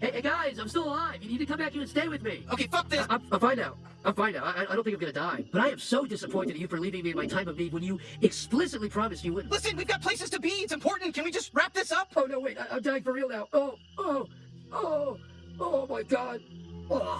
Hey, hey, guys, I'm still alive. You need to come back here and stay with me. Okay, fuck this. I'm, I'm fine now. I'm fine now. I, I don't think I'm gonna die. But I am so disappointed at you for leaving me in my time of need when you explicitly promised you wouldn't. Listen, we've got places to be. It's important. Can we just wrap this up? Oh no, wait! I, I'm dying for real now. Oh, oh, oh, oh my God! Oh.